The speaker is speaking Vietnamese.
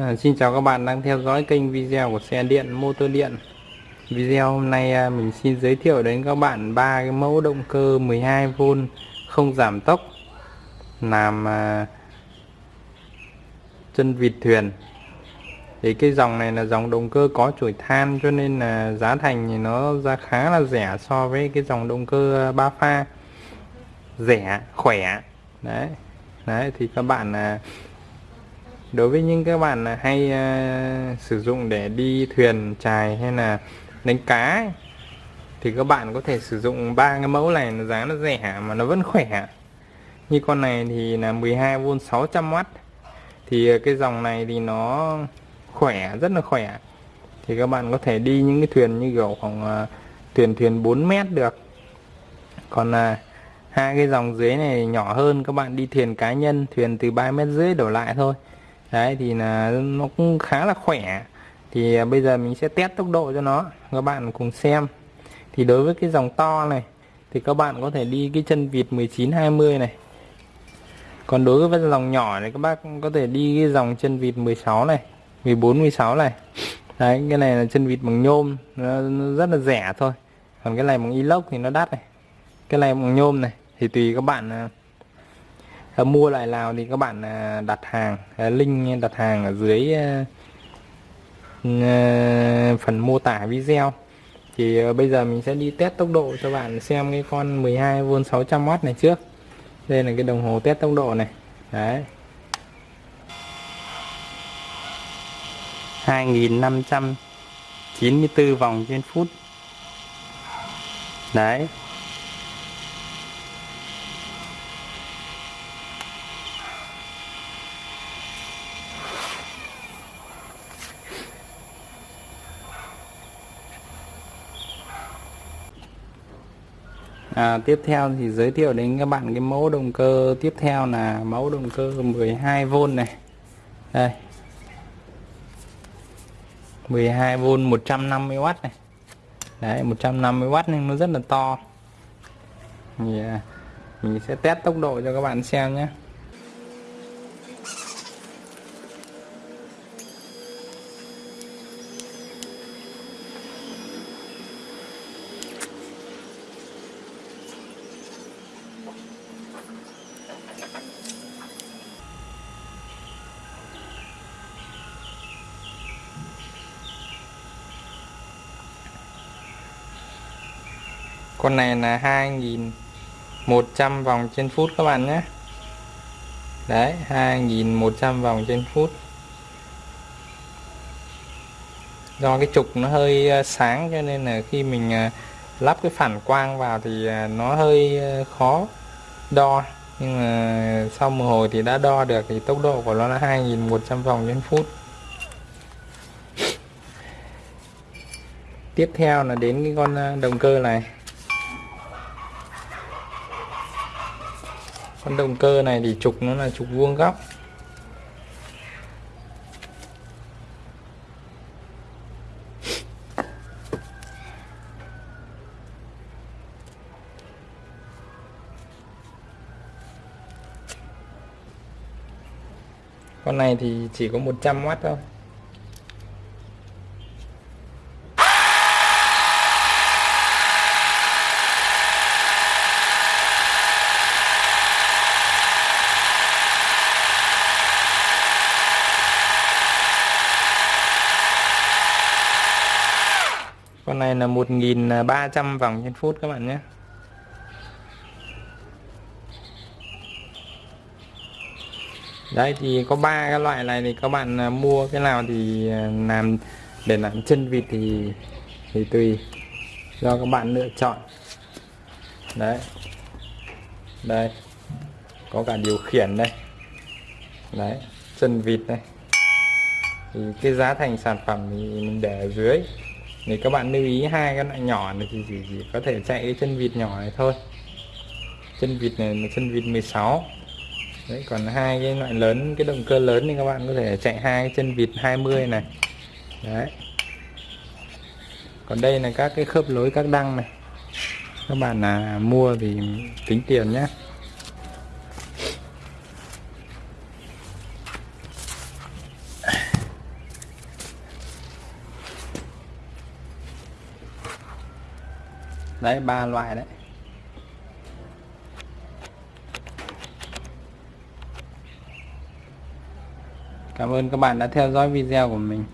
À, xin chào các bạn đang theo dõi kênh video của xe điện motor điện. Video hôm nay à, mình xin giới thiệu đến các bạn ba cái mẫu động cơ 12V không giảm tốc làm à, chân vịt thuyền. Thì cái dòng này là dòng động cơ có chuỗi than cho nên là giá thành thì nó ra khá là rẻ so với cái dòng động cơ à, ba pha. Rẻ khỏe. Đấy đấy thì các bạn à, đối với những các bạn hay uh, sử dụng để đi thuyền chài hay là đánh cá ấy, thì các bạn có thể sử dụng ba cái mẫu này nó giá nó rẻ mà nó vẫn khỏe. Như con này thì là 12V 600W thì à, cái dòng này thì nó khỏe rất là khỏe. Thì các bạn có thể đi những cái thuyền như kiểu khoảng uh, thuyền thuyền 4 mét được. Còn uh, hai cái dòng dưới này nhỏ hơn các bạn đi thuyền cá nhân thuyền từ 3 mét rưỡi đổ lại thôi đấy thì là nó cũng khá là khỏe. Thì à, bây giờ mình sẽ test tốc độ cho nó các bạn cùng xem. Thì đối với cái dòng to này thì các bạn có thể đi cái chân vịt 19 20 này. Còn đối với dòng nhỏ này các bác có thể đi cái dòng chân vịt 16 này 14 16 này. Đấy cái này là chân vịt bằng nhôm nó, nó rất là rẻ thôi. Còn cái này bằng inox thì nó đắt này. Cái này bằng nhôm này. Thì tùy các bạn à, à, mua lại nào thì các bạn à, đặt hàng à, link đặt hàng ở dưới à, à, phần mô tả video. Thì ờ, bây giờ mình sẽ đi test tốc độ cho bạn xem cái con 12V 600W này trước. Đây là cái đồng hồ test tốc độ này. Đấy. 2594 vòng trên phút. Đấy. À, tiếp theo thì giới thiệu đến các bạn cái mẫu động cơ tiếp theo là mẫu động cơ 12V này. Đây. 12V 150W này. Đấy 150W nhưng nó rất là to. Thì à, mình sẽ test tốc độ cho các bạn xem nhé. Con này là 2100 vòng trên phút các bạn nhé. Đấy 2100 vòng trên phút. Do cái trục nó hơi ờ, sáng cho nên là khi mình ờ, lắp cái phản quang vào thì ờ, nó hơi khó đo. Nhưng mà sau một hồi thì đã đo được thì tốc độ của nó là 2100 vòng trên phút. Tiếp theo là đến cái con động cơ này. Con động cơ này thì trục nó là trục vuông góc. Con này thì chỉ có 100W thôi. Con này là 1300 vòng trên phút các bạn nhé. Đấy, thì có ba cái loại này thì các bạn à, mua cái nào thì à, làm, để làm chân vịt thì thì tùy. Do các bạn lựa chọn. Đấy. Đây. Có cả điều khiển đây. Đấy, chân vịt đây. Thì cái giá thành sản phẩm thì mình để ở dưới thì các bạn lưu ý hai cái loại nhỏ này thì chỉ, chỉ có thể chạy cái chân vịt nhỏ này thôi. Chân vịt này là chân vịt 16 đấy còn hai cái loại lớn cái động cơ lớn thì các bạn có thể chạy hai chân vịt 20 này. Đấy. Còn đây là các cái khớp lối các đăng này. Các bạn là mua thì tính tiền nhé. Đấy ba loại đấy. Cảm ơn các bạn đã theo dõi video của mình.